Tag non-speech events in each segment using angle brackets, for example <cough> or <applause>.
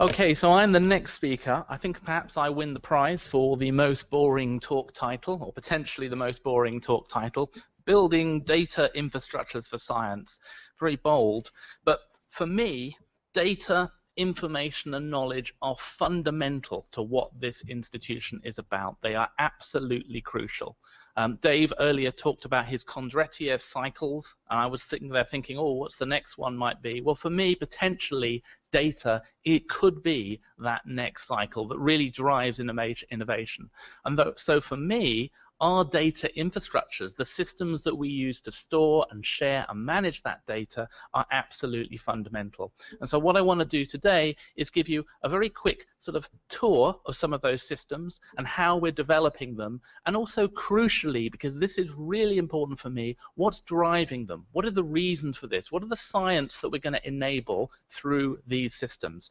Okay, so I'm the next speaker. I think perhaps I win the prize for the most boring talk title, or potentially the most boring talk title, Building Data Infrastructures for Science. Very bold. But for me, data, information, and knowledge are fundamental to what this institution is about. They are absolutely crucial. Um, Dave earlier talked about his Kondratiev cycles, and I was sitting there thinking, oh, what's the next one might be? Well, for me, potentially data, it could be that next cycle that really drives innovation. And so for me, our data infrastructures, the systems that we use to store and share and manage that data are absolutely fundamental. And so what I want to do today is give you a very quick sort of tour of some of those systems and how we're developing them and also crucially, because this is really important for me, what's driving them? What are the reasons for this? What are the science that we're going to enable through these systems?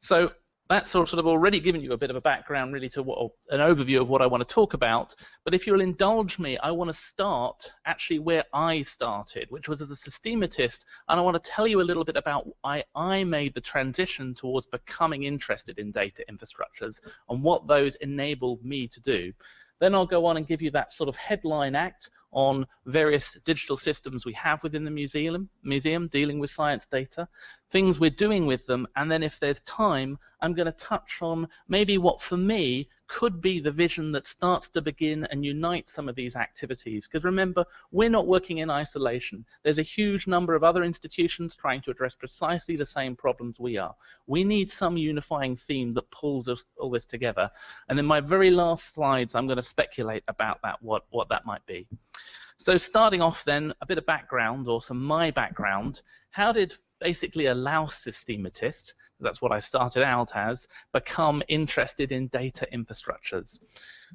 So that's sort of already given you a bit of a background really to what an overview of what I want to talk about but if you'll indulge me I want to start actually where I started which was as a systematist and I want to tell you a little bit about why I made the transition towards becoming interested in data infrastructures and what those enabled me to do then I'll go on and give you that sort of headline act on various digital systems we have within the museum, museum dealing with science data, things we're doing with them, and then if there's time, I'm going to touch on maybe what for me could be the vision that starts to begin and unite some of these activities. Because remember, we're not working in isolation. There's a huge number of other institutions trying to address precisely the same problems we are. We need some unifying theme that pulls us all this together. And in my very last slides, I'm going to speculate about that, what, what that might be. So starting off then, a bit of background or some my background. How did basically a louse systematist, that's what I started out as, become interested in data infrastructures.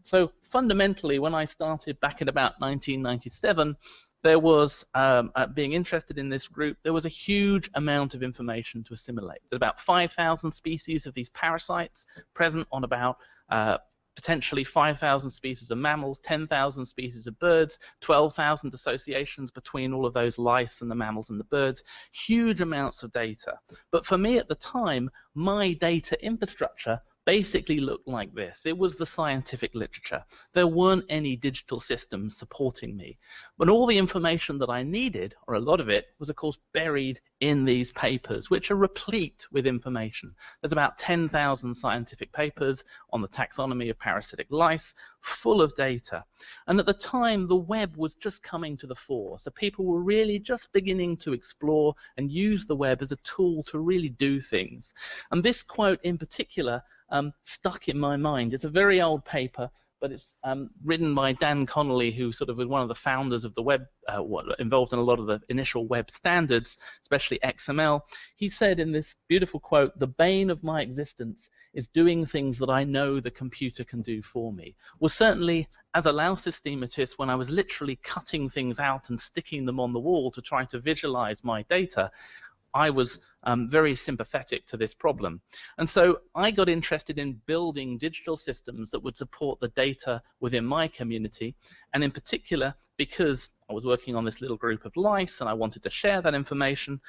So fundamentally, when I started back in about 1997, there was, um, uh, being interested in this group, there was a huge amount of information to assimilate. There's about 5,000 species of these parasites present on about uh, potentially 5,000 species of mammals, 10,000 species of birds, 12,000 associations between all of those lice and the mammals and the birds, huge amounts of data. But for me at the time, my data infrastructure basically looked like this. It was the scientific literature. There weren't any digital systems supporting me. But all the information that I needed, or a lot of it, was of course buried in these papers, which are replete with information. There's about 10,000 scientific papers on the taxonomy of parasitic lice, full of data. And at the time, the web was just coming to the fore. So people were really just beginning to explore and use the web as a tool to really do things. And this quote in particular um, stuck in my mind. It's a very old paper, but it's um, written by Dan Connolly, who sort of was one of the founders of the web, uh, involved in a lot of the initial web standards, especially XML. He said in this beautiful quote, "The bane of my existence is doing things that I know the computer can do for me." Well, certainly as a louse systematist, when I was literally cutting things out and sticking them on the wall to try to visualize my data, I was um, very sympathetic to this problem. And so I got interested in building digital systems that would support the data within my community, and in particular, because I was working on this little group of lice and I wanted to share that information,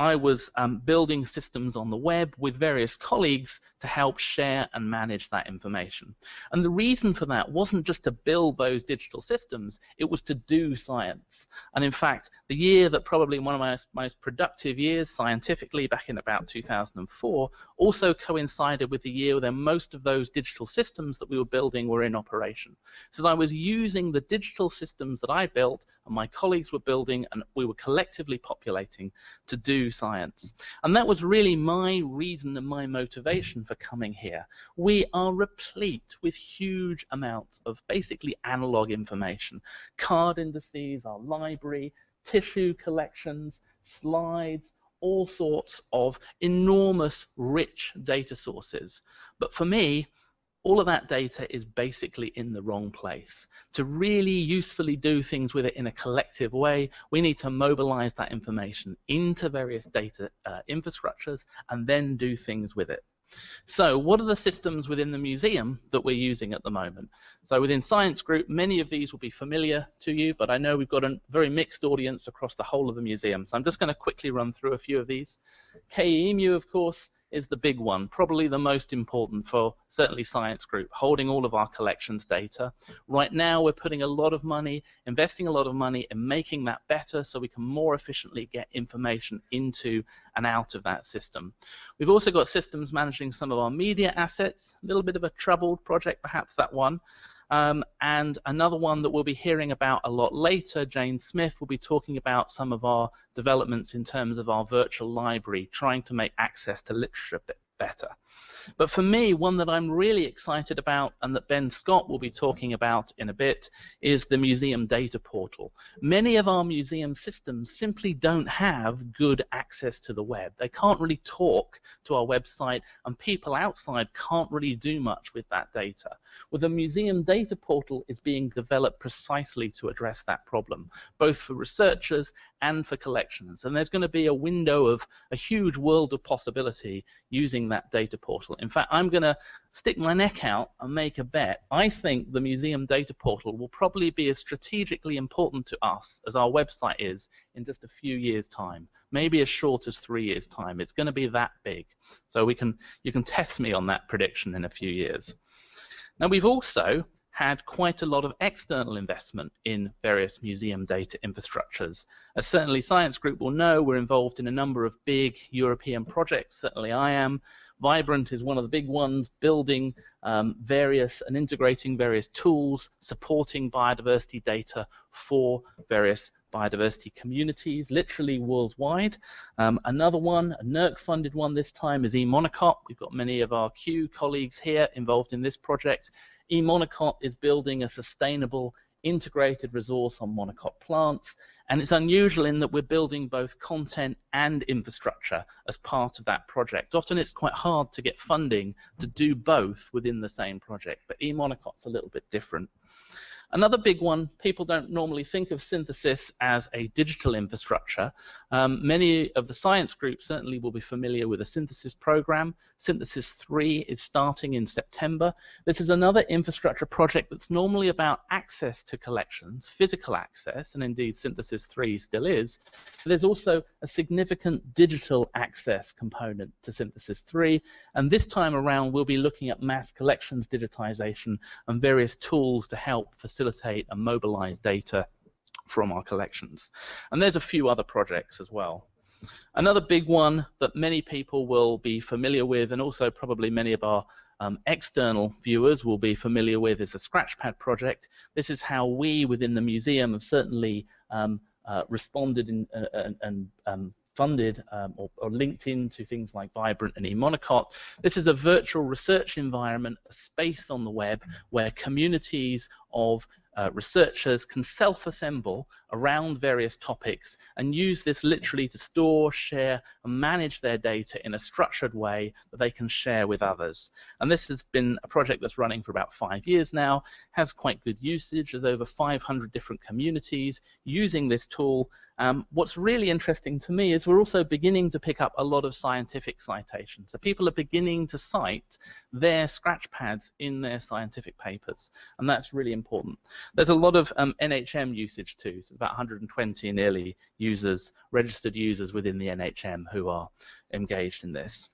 I was um, building systems on the web with various colleagues to help share and manage that information. And the reason for that wasn't just to build those digital systems, it was to do science. And in fact, the year that probably one of my most productive years scientifically, back in about 2004, also coincided with the year when most of those digital systems that we were building were in operation. So I was using the digital systems that I built and my colleagues were building and we were collectively populating to do science. And that was really my reason and my motivation for coming here. We are replete with huge amounts of basically analog information. Card indices, our library, tissue collections, slides, all sorts of enormous rich data sources. But for me, all of that data is basically in the wrong place. To really usefully do things with it in a collective way, we need to mobilize that information into various data uh, infrastructures and then do things with it. So what are the systems within the museum that we're using at the moment? So within Science Group, many of these will be familiar to you, but I know we've got a very mixed audience across the whole of the museum. So I'm just going to quickly run through a few of these. KE EMu, of course, is the big one, probably the most important for certainly Science Group, holding all of our collections data. Right now, we're putting a lot of money, investing a lot of money in making that better so we can more efficiently get information into and out of that system. We've also got systems managing some of our media assets, a little bit of a troubled project, perhaps that one. Um, and another one that we'll be hearing about a lot later, Jane Smith will be talking about some of our developments in terms of our virtual library, trying to make access to literature better. But for me, one that I'm really excited about and that Ben Scott will be talking about in a bit is the museum data portal. Many of our museum systems simply don't have good access to the web. They can't really talk to our website and people outside can't really do much with that data. Well, the museum data portal is being developed precisely to address that problem, both for researchers and for collections. And there's going to be a window of a huge world of possibility using that data portal. In fact, I'm going to stick my neck out and make a bet. I think the museum data portal will probably be as strategically important to us as our website is in just a few years' time, maybe as short as three years' time. It's going to be that big. So we can you can test me on that prediction in a few years. Now we've also had quite a lot of external investment in various museum data infrastructures. As certainly Science Group will know, we're involved in a number of big European projects, certainly I am. ViBRANT is one of the big ones, building um, various and integrating various tools, supporting biodiversity data for various biodiversity communities, literally worldwide. Um, another one, a NERC-funded one this time, is eMonocot. We've got many of our Kew colleagues here involved in this project eMonocot is building a sustainable integrated resource on monocot plants, and it's unusual in that we're building both content and infrastructure as part of that project. Often it's quite hard to get funding to do both within the same project, but eMonocot's a little bit different. Another big one, people don't normally think of SYNTHESYS as a digital infrastructure. Um, many of the science groups certainly will be familiar with a SYNTHESYS program. SYNTHESYS 3 is starting in September. This is another infrastructure project that's normally about access to collections, physical access, and indeed SYNTHESYS 3 still is. But there's also a significant digital access component to SYNTHESYS 3, and this time around we'll be looking at mass collections digitization and various tools to help facilitate facilitate and mobilize data from our collections. And there's a few other projects as well. Another big one that many people will be familiar with, and also probably many of our um, external viewers will be familiar with, is the Scratchpad project. This is how we within the museum have certainly um, uh, responded in, uh, and um, funded um, or, or, linked into things like ViBRANT and eMonocot. This is a virtual research environment, a space on the web where communities of uh, researchers can self-assemble around various topics and use this literally to store, share, and manage their data in a structured way that they can share with others. And this has been a project that's running for about five years now, has quite good usage. There's over 500 different communities using this tool. Um, what's really interesting to me is we're also beginning to pick up a lot of scientific citations. So people are beginning to cite their scratch pads in their scientific papers, and that's really important. There's a lot of um, NHM usage too. So about 120 nearly users, registered users within the NHM who are engaged in this.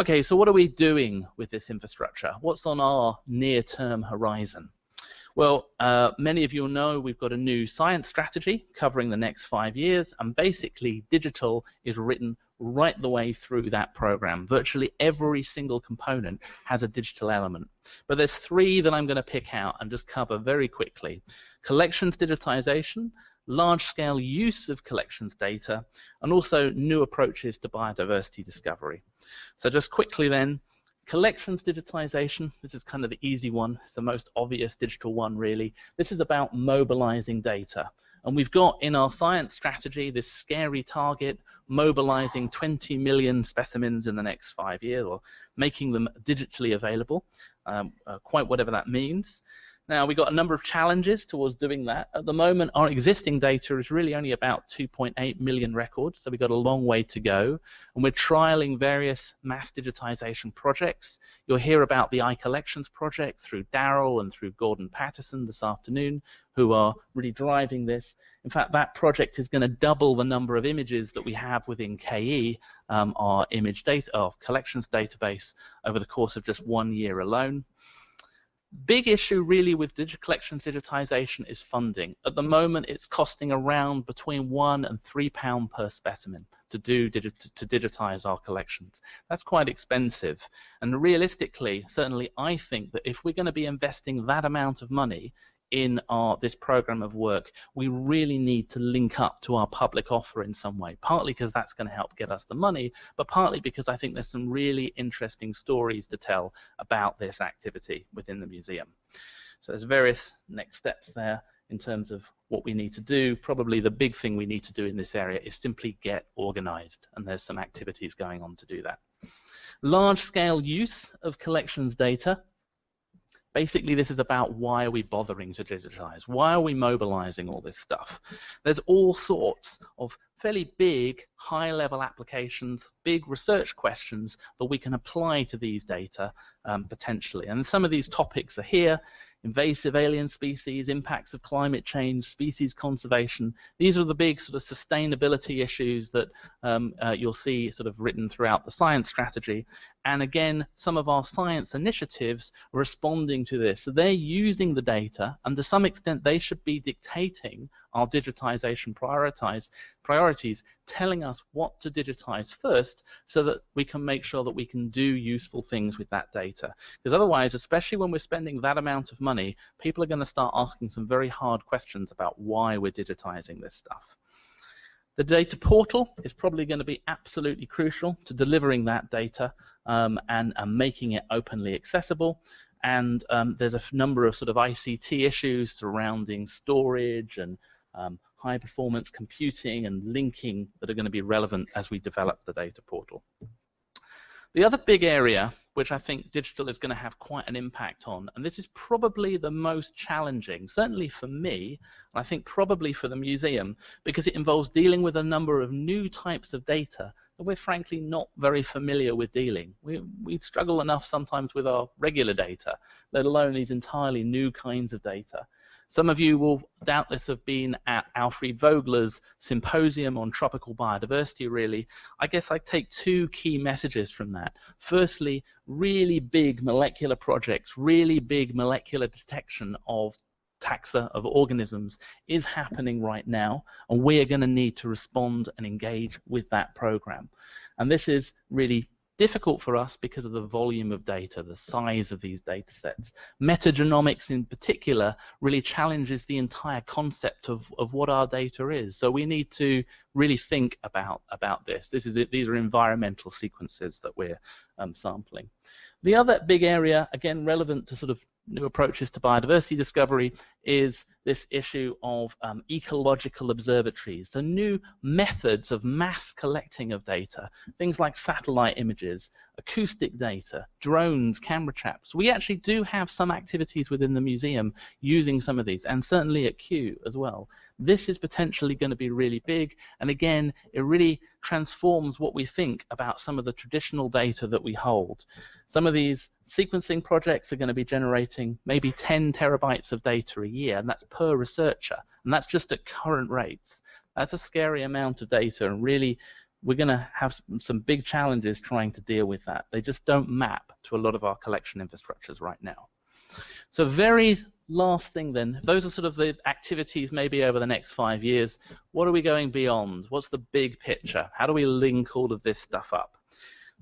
Okay, so what are we doing with this infrastructure? What's on our near-term horizon? Well, uh, many of you know we've got a new science strategy covering the next five years, and basically digital is written right the way through that program. Virtually every single component has a digital element. But there's three that I'm going to pick out and just cover very quickly. Collections digitization, large-scale use of collections data, and also new approaches to biodiversity discovery. So just quickly then, collections digitization, this is kind of the easy one, it's the most obvious digital one really. This is about mobilizing data. And we've got in our science strategy this scary target, mobilizing 20 million specimens in the next five years, or making them digitally available, um, uh, quite whatever that means. Now, we've got a number of challenges towards doing that. At the moment, our existing data is really only about 2.8 million records, so we've got a long way to go. And we're trialing various mass digitization projects. You'll hear about the iCollections project through Daryl and through Gordon Paterson this afternoon, who are really driving this. In fact, that project is going to double the number of images that we have within KE, um, our image data, our collections database, over the course of just one year alone big issue really with digital collections digitization is funding. At the moment, it's costing around between one and three pound per specimen to do to digitize our collections. That's quite expensive. And realistically, certainly I think that if we're going to be investing that amount of money in our this program of work, we really need to link up to our public offer in some way. Partly because that's going to help get us the money, but partly because I think there's some really interesting stories to tell about this activity within the museum. So there's various next steps there in terms of what we need to do. Probably the big thing we need to do in this area is simply get organized, and there's some activities going on to do that. Large scale use of collections data Basically, this is about why are we bothering to digitize? Why are we mobilizing all this stuff? There's all sorts of fairly big, high-level applications, big research questions that we can apply to these data um, potentially. And some of these topics are here invasive alien species, impacts of climate change, species conservation. These are the big sort of sustainability issues that um, uh, you'll see sort of written throughout the science strategy. And again, some of our science initiatives responding to this. So they're using the data, and to some extent, they should be dictating our digitization prioritize, priorities, telling us what to digitize first so that we can make sure that we can do useful things with that data. Because otherwise, especially when we're spending that amount of money, people are going to start asking some very hard questions about why we're digitizing this stuff. The data portal is probably going to be absolutely crucial to delivering that data um, and, and, making it openly accessible. And um, there's a number of sort of ICT issues surrounding storage and um, high performance computing and linking that are going to be relevant as we develop the data portal. The other big area which I think digital is going to have quite an impact on, and this is probably the most challenging, certainly for me, and I think probably for the museum, because it involves dealing with a number of new types of data that we're frankly not very familiar with dealing. We, we struggle enough sometimes with our regular data, let alone these entirely new kinds of data. Some of you will doubtless have been at Alfried Vogler's symposium on tropical biodiversity, really. I guess I take two key messages from that. Firstly, really big molecular projects, really big molecular detection of taxa of organisms is happening right now, and we are going to need to respond and engage with that program. And this is really difficult for us because of the volume of data, the size of these data sets. Metagenomics in particular really challenges the entire concept of, of what our data is. So we need to really think about, about this. This is. These are environmental sequences that we're um, sampling. The other big area, again relevant to sort of new approaches to biodiversity discovery is this issue of um, ecological observatories, the new methods of mass collecting of data, things like satellite images, acoustic data, drones, camera traps. We actually do have some activities within the museum using some of these, and certainly at Kew as well. This is potentially going to be really big, and again, it really transforms what we think about some of the traditional data that we hold. Some of these sequencing projects are going to be generating maybe 10 terabytes of data a year, and that's per researcher, and that's just at current rates. That's a scary amount of data, and really we're going to have some big challenges trying to deal with that. They just don't map to a lot of our collection infrastructures right now. So very last thing then, those are sort of the activities maybe over the next five years. What are we going beyond? What's the big picture? How do we link all of this stuff up?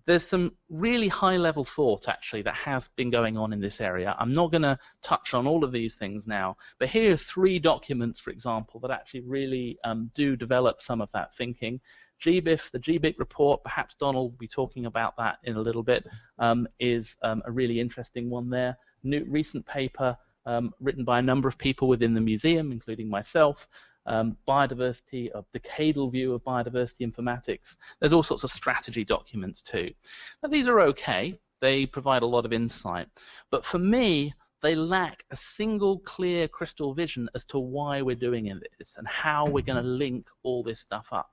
There's some really high level thought actually that has been going on in this area. I'm not going to touch on all of these things now, but here are three documents, for example, that actually really um, do develop some of that thinking. GBIF, the GBIC report, perhaps Donald will be talking about that in a little bit, um, is um, a really interesting one there. New, recent paper um, written by a number of people within the museum, including myself, um, biodiversity, a decadal view of biodiversity informatics. There's all sorts of strategy documents too. Now these are okay. They provide a lot of insight. But for me, they lack a single clear crystal vision as to why we're doing this and how we're going to link all this stuff up.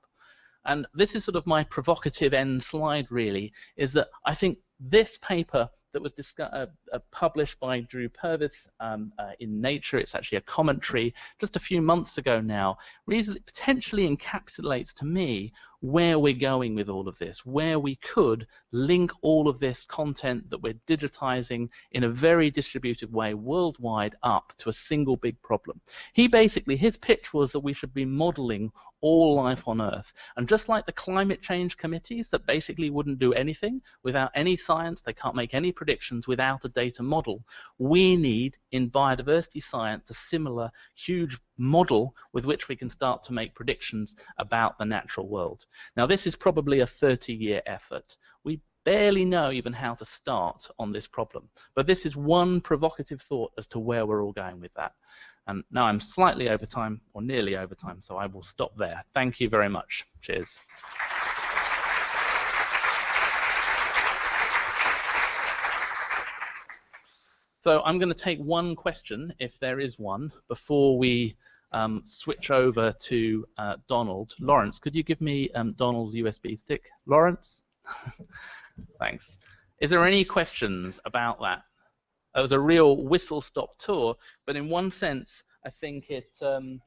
And this is sort of my provocative end slide, really, is that I think this paper that was uh, uh, published by Drew Purves um, uh, in Nature. It's actually a commentary just a few months ago now. Really potentially encapsulates to me where we're going with all of this, where we could link all of this content that we're digitizing in a very distributed way worldwide up to a single big problem. He basically, his pitch was that we should be modeling all life on Earth. And just like the climate change committees that basically wouldn't do anything without any science, they can't make any predictions without a data model, we need in biodiversity science a similar huge model with which we can start to make predictions about the natural world. Now this is probably a 30 year effort. We barely know even how to start on this problem. But this is one provocative thought as to where we're all going with that. And now I'm slightly over time, or nearly over time, so I will stop there. Thank you very much. Cheers. So I'm going to take one question, if there is one, before we um, switch over to uh, Donald. Lawrence, could you give me um, Donald's USB stick? Lawrence? <laughs> Thanks. Is there any questions about that? It was a real whistle-stop tour, but in one sense, I think it um,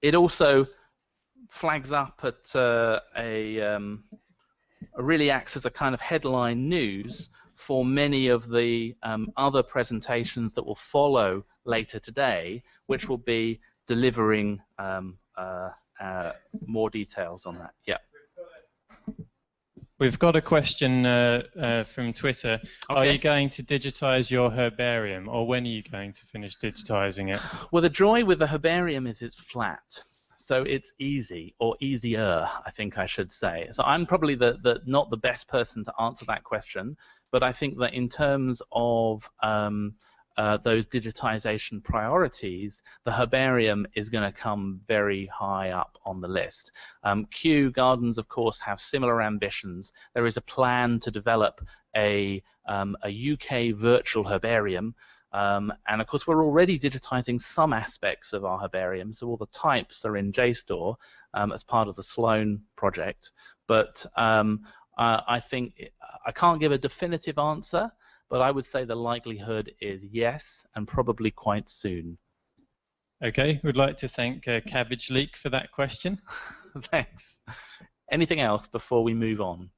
it also flags up at uh, a, um, really acts as a kind of headline news for many of the um, other presentations that will follow later today, which will be delivering um, uh, uh, more details on that. Yeah. We've got a question uh, uh, from Twitter. Okay. Are you going to digitize your herbarium, or when are you going to finish digitizing it? Well, the joy with the herbarium is it's flat. So it's easy, or easier, I think I should say. So I'm probably the, the not the best person to answer that question, but I think that in terms of um, uh, those digitization priorities, the herbarium is going to come very high up on the list. Um, Kew Gardens, of course, have similar ambitions. There is a plan to develop a, um, a UK virtual herbarium. Um, and of course, we're already digitizing some aspects of our herbarium, so all the types are in JSTOR um, as part of the Sloan project. But um, uh, I think I can't give a definitive answer, but I would say the likelihood is yes, and probably quite soon. Okay, we'd like to thank uh, Cabbage Leak for that question. <laughs> Thanks. Anything else before we move on?